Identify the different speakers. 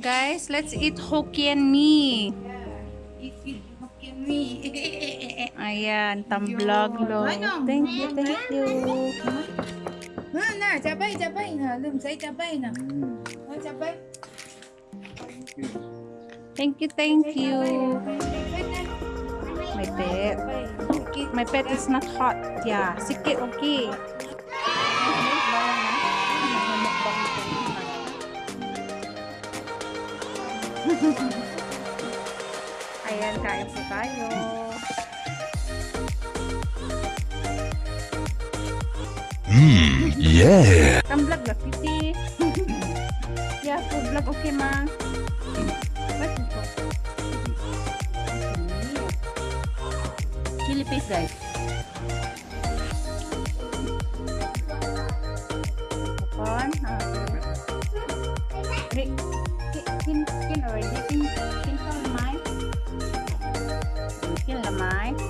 Speaker 1: guys, let's eat Hokkien mee.
Speaker 2: Eat, eat, Hokkien mee.
Speaker 1: Ayan, tamblog lo.
Speaker 2: Ano?
Speaker 1: Thank you, thank you.
Speaker 2: Ha, na, sabay, sabay na. Lim, say sabay na. Ha, sabay.
Speaker 1: Thank you, thank you.
Speaker 2: Sabay na.
Speaker 1: My pet.
Speaker 2: Sabay. Sikit.
Speaker 1: My pet is not hot. Yeah, sikit, okay. Ayan, kain po tayo.
Speaker 3: Mmm, yeah.
Speaker 1: Tamblog ba, Kitty? yeah, food vlog, okay, ma? What is it? Chili paste, guys. Popcorn. ah. Re- skin skin already. Skin skin the máy
Speaker 2: skin the
Speaker 1: máy